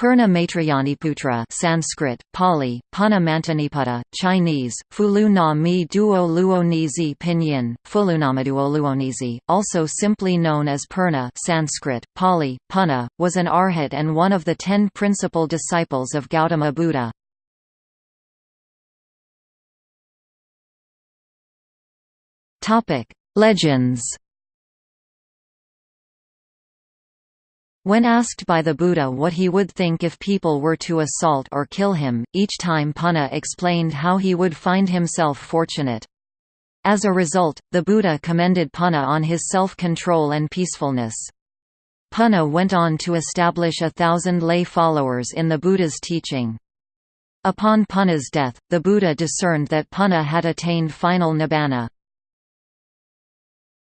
Purna Maitrayaniputra Sanskrit, Pali, Punna Mantaniputta, Chinese, Fulu na mi duo luonizi pinyin, Fulunamaduo luonizi, also simply known as Purna Sanskrit, Pali, Punna, was an arhat and one of the ten principal disciples of Gautama Buddha. Legends When asked by the Buddha what he would think if people were to assault or kill him, each time Punna explained how he would find himself fortunate. As a result, the Buddha commended Punna on his self-control and peacefulness. Punna went on to establish a thousand lay followers in the Buddha's teaching. Upon Punna's death, the Buddha discerned that Punna had attained final nibbana.